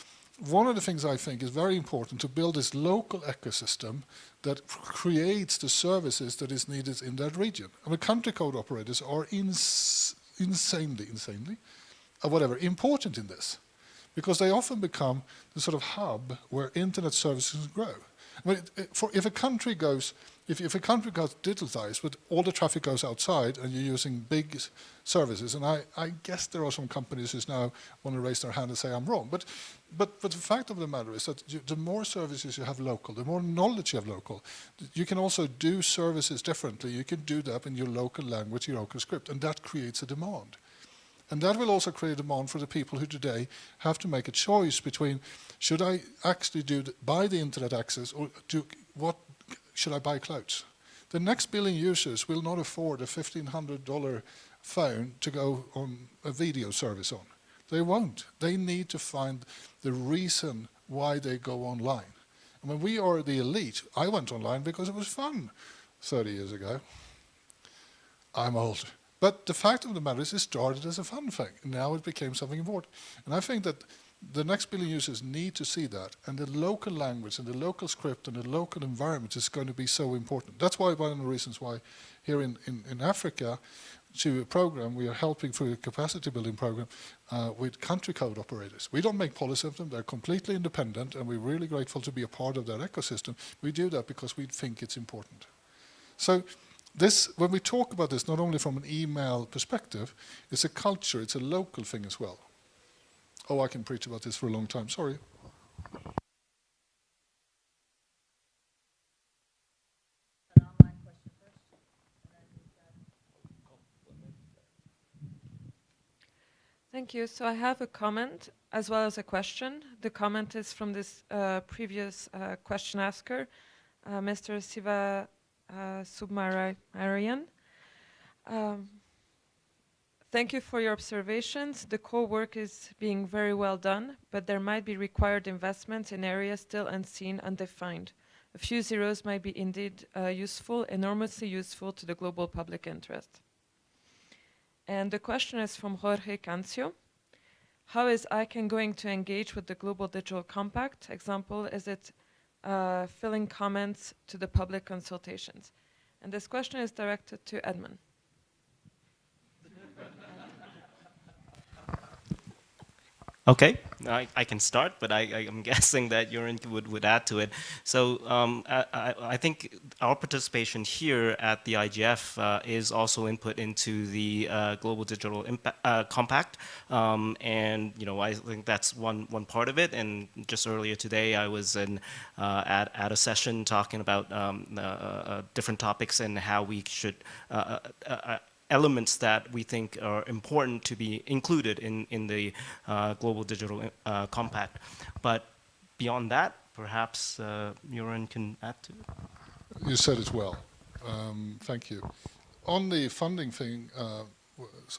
one of the things I think is very important to build this local ecosystem that creates the services that is needed in that region. I mean, country code operators are ins insanely, insanely, or whatever, important in this because they often become the sort of hub where internet services grow. I mean, for, if a country goes, if, if a country goes digitalized, but all the traffic goes outside and you're using big services, and I, I guess there are some companies who now want to raise their hand and say I'm wrong, but, but, but the fact of the matter is that you, the more services you have local, the more knowledge you have local, you can also do services differently. You can do that in your local language, your local script, and that creates a demand. And that will also create a demand for the people who today have to make a choice between should I actually do the, buy the internet access or do what should I buy clouds? The next billion users will not afford a $1,500 phone to go on a video service on. They won't. They need to find the reason why they go online. I mean, we are the elite. I went online because it was fun 30 years ago. I'm old. But the fact of the matter is it started as a fun thing. Now it became something important. And I think that the next billion users need to see that. And the local language and the local script and the local environment is going to be so important. That's why one of the reasons why here in, in, in Africa, to a program, we are helping through a capacity building program uh, with country code operators. We don't make policy of them, they're completely independent, and we're really grateful to be a part of that ecosystem. We do that because we think it's important. So this, when we talk about this, not only from an email perspective, it's a culture, it's a local thing as well. Oh, I can preach about this for a long time, sorry. Thank you. So I have a comment as well as a question. The comment is from this uh, previous uh, question asker, uh, Mr. Siva uh, Subramanian. Um, thank you for your observations. The core work is being very well done, but there might be required investments in areas still unseen, undefined. A few zeros might be indeed uh, useful, enormously useful to the global public interest. And the question is from Jorge Cancio. How is ICANN going to engage with the Global Digital Compact? Example, is it uh, filling comments to the public consultations? And this question is directed to Edmon. Okay, I, I can start, but I, I, am guessing that Göran would, would add to it. So um, I, I, think our participation here at the IGF uh, is also input into the uh, Global Digital Impact, uh, Compact. Um, and, you know, I think that's one, one part of it. And just earlier today, I was in, uh, at, at a session talking about um, uh, uh, different topics and how we should elements that we think are important to be included in, in the uh, Global Digital uh, Compact. But beyond that, perhaps uh, Göran can add to it. You said it well. Um, thank you. On the funding thing, uh,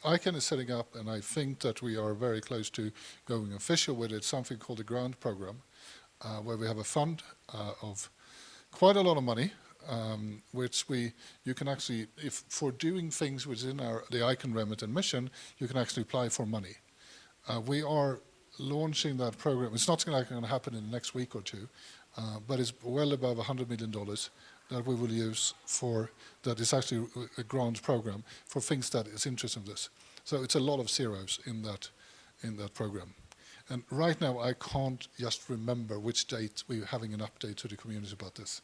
ICANN is setting up, and I think that we are very close to going official with it, something called the Grant Program, uh, where we have a fund uh, of quite a lot of money, um, which we you can actually, if for doing things within our the ICANN remit and mission, you can actually apply for money. Uh, we are launching that program. It's not going to happen in the next week or two, uh, but it's well above $100 million that we will use for, that is actually a grant program for things that is interesting in this. So it's a lot of zeros in that, in that program. And right now I can't just remember which date we're having an update to the community about this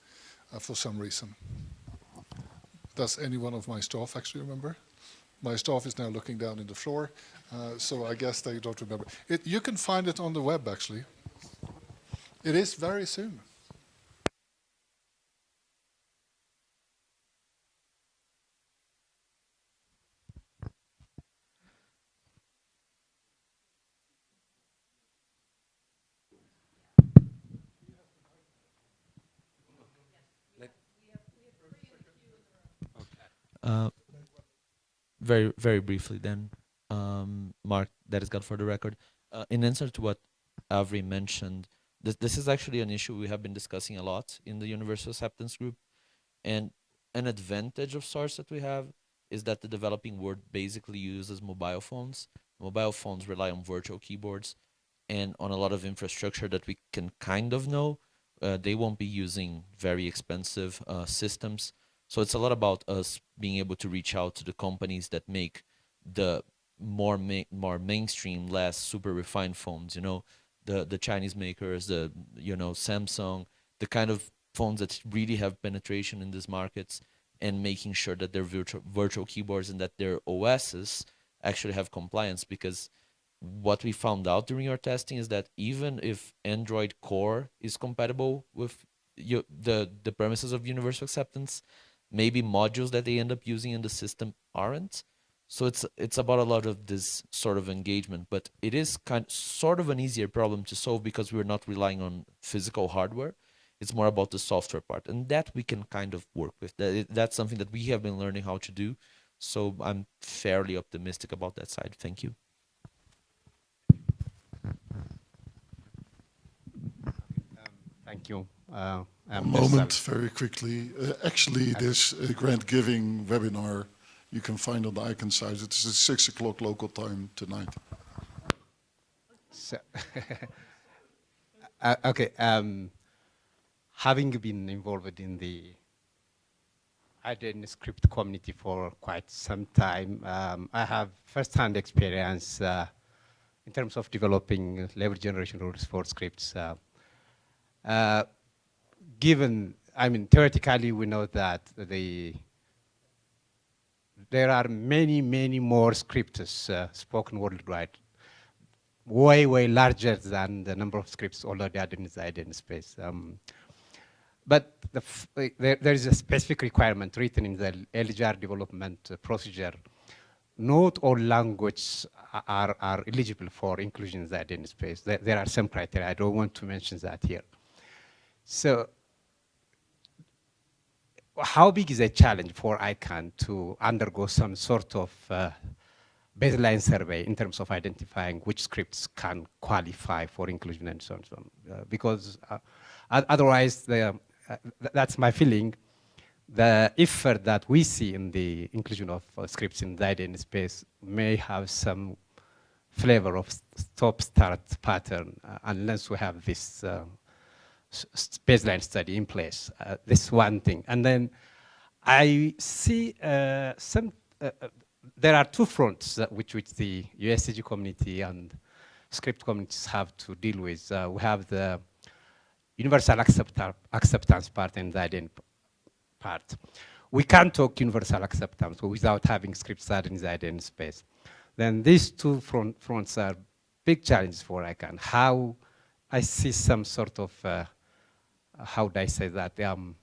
uh, for some reason. Does any one of my staff actually remember? My staff is now looking down in the floor, uh, so I guess they don't remember. It, you can find it on the web, actually. It is very soon. Uh, very, very briefly then, um, Mark, that is good for the record. Uh, in answer to what Avri mentioned, this, this is actually an issue we have been discussing a lot in the Universal Acceptance Group. And an advantage of SOURCE that we have is that the developing world basically uses mobile phones. Mobile phones rely on virtual keyboards and on a lot of infrastructure that we can kind of know. Uh, they won't be using very expensive uh, systems. So it's a lot about us being able to reach out to the companies that make the more ma more mainstream, less super refined phones. You know, the the Chinese makers, the you know Samsung, the kind of phones that really have penetration in these markets, and making sure that their virtual virtual keyboards and that their OSs actually have compliance because what we found out during our testing is that even if Android Core is compatible with you, the the premises of universal acceptance, maybe modules that they end up using in the system aren't. So it's it's about a lot of this sort of engagement, but it is kind sort of an easier problem to solve because we're not relying on physical hardware. It's more about the software part, and that we can kind of work with. That that's something that we have been learning how to do. So I'm fairly optimistic about that side. Thank you. Um, thank you. Uh, a moment, very quickly. Uh, actually, this uh, grant giving webinar you can find on the ICANN site. It's at 6 o'clock local time tonight. So uh, okay. Um, having been involved in the IdenScript community for quite some time, um, I have first-hand experience uh, in terms of developing label generation rules for scripts. Uh, uh given, I mean, theoretically, we know that the there are many, many more scripts uh, spoken worldwide, way, way larger than the number of scripts already identified in space. Um, but the there, there is a specific requirement written in the LGR development uh, procedure not all languages are, are eligible for inclusion in the identity space. There, there are some criteria. I don't want to mention that here. So how big is a challenge for ICANN to undergo some sort of uh, baseline survey in terms of identifying which scripts can qualify for inclusion and so on. So on. Uh, because uh, otherwise, the, uh, th that's my feeling, the effort that we see in the inclusion of uh, scripts in the identity space may have some flavor of stop-start pattern uh, unless we have this baseline study in place. Uh, this one thing. And then I see uh, some, uh, there are two fronts which, which the UASG community and script communities have to deal with. we have the universal accept acceptance part and the identity part. We can't talk universal acceptance without having scripts that reside in space. Then these two front, fronts are big challenges for ICANN. How I see some sort of, uh, how do I say that, um,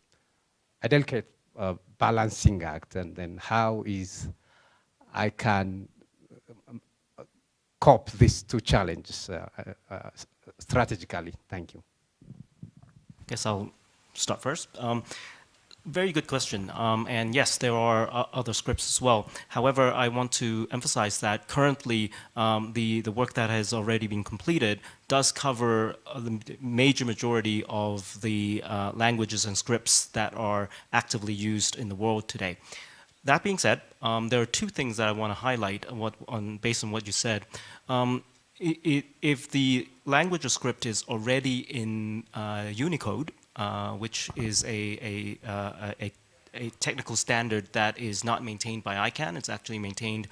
a delicate uh, balancing act, and then how is I can um, cope these two challenges uh, uh, strategically. Thank you. I Guess I'll start first. Um, very good question. Um, and yes, there are uh, other scripts as well. However, I want to emphasize that currently um, the, the work that has already been completed does cover uh, the major majority of the uh, languages and scripts that are actively used in the world today. That being said, um, there are two things that I want to highlight what, on, based on what you said. Um, it, it, if the language or script is already in uh, Unicode, uh, which is a, a, uh, a, a, technical standard that is not maintained by ICANN. It's actually maintained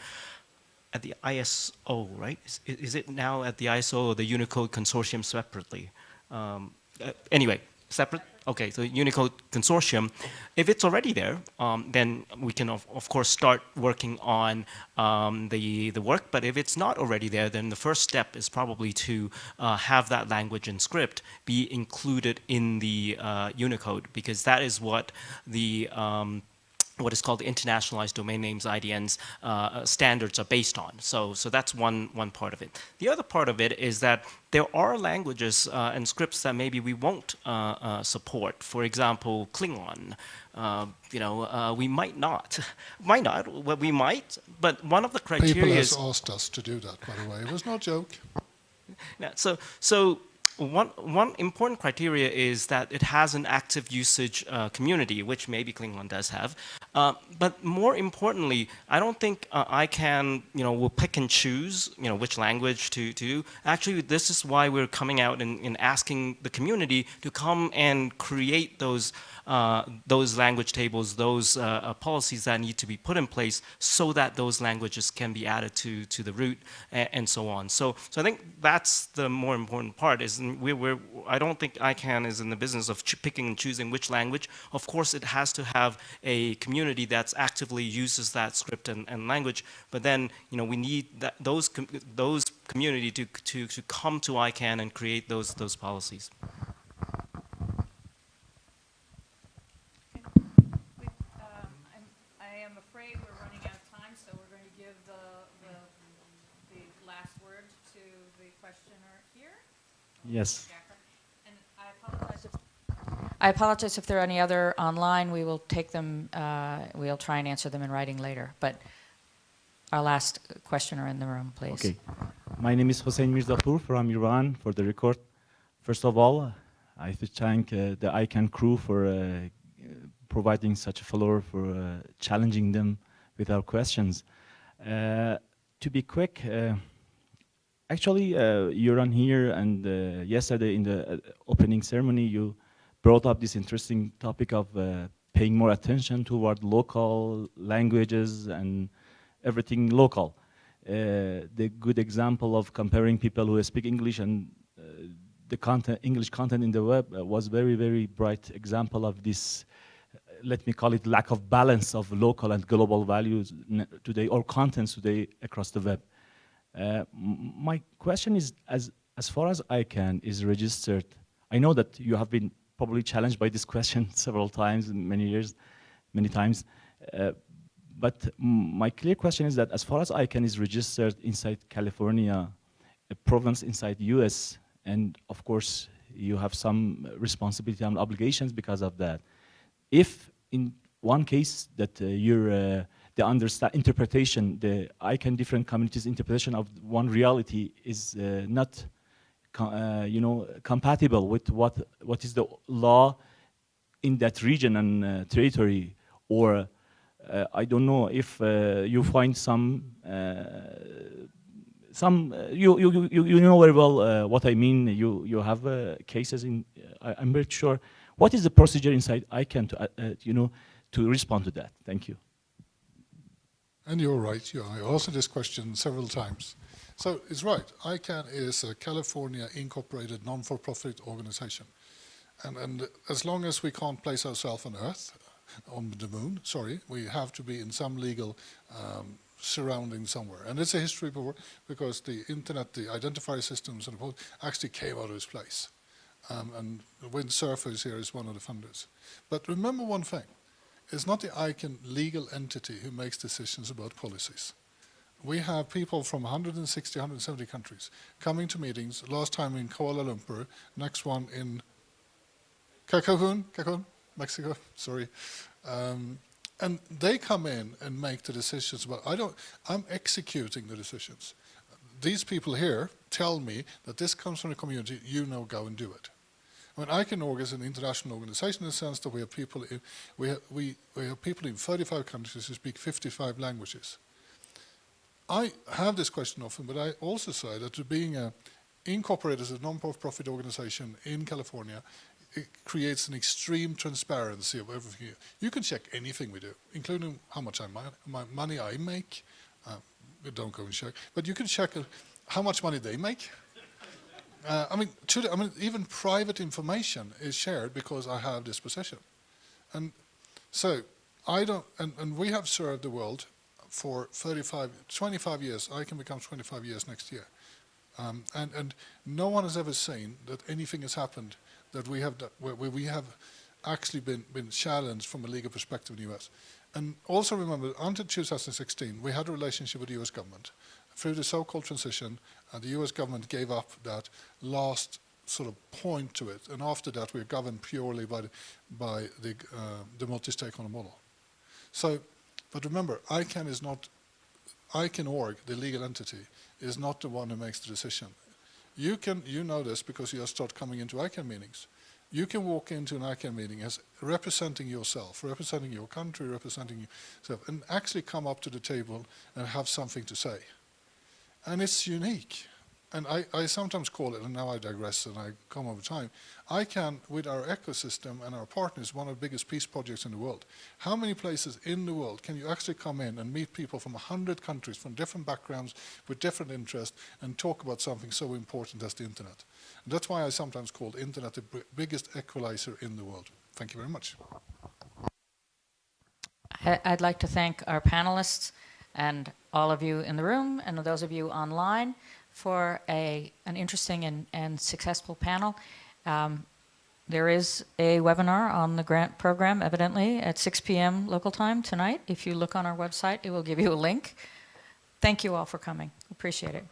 at the ISO, right? Is, is it now at the ISO or the Unicode Consortium separately? Um, uh, anyway, separate? Okay, so Unicode Consortium, if it's already there, um, then we can of, of, course start working on um, the, the work, but if it's not already there, then the first step is probably to uh, have that language and script be included in the uh, Unicode, because that is what the um, what is called the internationalized domain names IDNs uh, uh, standards are based on. So, so that's one, one part of it. The other part of it is that there are languages uh, and scripts that maybe we won't uh, uh support. For example, Klingon. Uh, you know, we might not. might not, well, we might, but one of the criteria People has asked us to do that, by the way. It was no joke. Yeah, so, so one, one important criteria is that it has an active usage uh, community, which maybe Klingon does have. Uh, but more importantly, I don't think uh, ICANN, you know, will pick and choose, you know, which language to, to do. Actually, this is why we're coming out and, and asking the community to come and create those uh, those language tables, those uh, uh, policies that need to be put in place so that those languages can be added to, to the root and, and so on. So, so I think that's the more important part is we're, we're, I don't think ICANN is in the business of picking and choosing which language. Of course, it has to have a community that actively uses that script and, and language, but then you know, we need that, those, com those community to, to, to come to ICANN and create those, those policies. Yes. I apologize if there are any other online. We will take them, uh, we'll try and answer them in writing later. But our last questioner in the room, please. Okay. My name is Hossein Mirzapour from Iran for the record. First of all, I have to thank uh, the ICANN crew for uh, providing such a floor for uh, challenging them with our questions. Uh, to be quick, uh, Actually, uh, Göran here, and uh, yesterday in the uh, opening ceremony, you brought up this interesting topic of uh, paying more attention toward local languages and everything local. Uh, the good example of comparing people who speak English and uh, the content, English content in the web was very, very bright example of this let me call it lack of balance of local and global values today or contents today across the web. Uh, my question is, as, as far as ICANN is registered, I know that you have been probably challenged by this question several times many years, many times. Uh, but my clear question is that as far as ICANN is registered inside California, a province inside the US, and of course you have some responsibility and obligations because of that. If in one case that uh, your uh, the understand interpretation, the ICANN different communities interpretation of one reality is uh, not, uh, you know, compatible with what what is the law in that region and uh, territory, or uh, I don't know if uh, you find some uh, some you, you you you know very well what I mean. You you have cases in. I, am very sure. What is the procedure inside ICANN to you know to respond to that? Thank you. And you're right. You, I answered this question several times. So it's right. ICANN is a California incorporated non-for-profit organization. And, and as long as we can't place ourselves on Earth, on the moon, sorry, we have to be in some legal um, surrounding somewhere. And it's a history before, because the internet, the identifier systems and actually came out of this place. Um, and Vint Cerf's here is one of the funders. But remember one thing, it's not the ICANN legal entity who makes decisions about policies. We have people from 160, 170 countries coming to meetings, last time in Kuala Lumpur, next one in Cancun, Cancun, Mexico, sorry. Um, and they come in and make the decisions about, I don't, I'm executing the decisions. These people here tell me that this comes from the community, you know, go and do it. I mean, ICANN is an international organization in the sense that we have people in, we have, we, we have people in 35 countries who speak 55 languages. I have this question often, but I also say that being a, incorporated as a non-profit organization in California, it creates an extreme transparency of everything. You can check anything we do, including how much I, my money I make. Uh, don't go and check, but you can check uh, how much money they make. Uh, I mean, I mean, even private information is shared because I have this position, and so I don't. And, and we have served the world for 35, 25 years. ICANN become 25 years next year, um, and and no one has ever seen that anything has happened that we have where, where we have actually been been challenged from a legal perspective in the US. And also remember, until 2016, we had a relationship with the US government. Through the so-called transition, uh, the US government gave up that last sort of point to it. And after that, we're governed purely by the, by the, uh, the multi-stakeholder model. So, but remember, ICANN is not, ICANN org, the legal entity, is not the one who makes the decision. You can, you know this because you start coming into ICANN meetings. You can walk into an ICANN meeting as representing yourself, representing your country, representing yourself, and actually come up to the table and have something to say. And it's unique and I, I, sometimes call it, and now I digress and I come over time, ICANN, with our ecosystem and our partners, one of the biggest peace projects in the world. How many places in the world can you actually come in and meet people from 100 countries, from different backgrounds, with different interests, and talk about something so important as the internet? And that's why I sometimes call the internet the biggest equalizer in the world. Thank you very much. I'd like to thank our panelists and all of you in the room and those of you online for a, an interesting and, and successful panel. Um, there is a webinar on the grant program, evidently, at 6 p.m. local time tonight. If you look on our website, it will give you a link. Thank you all for coming. Appreciate it.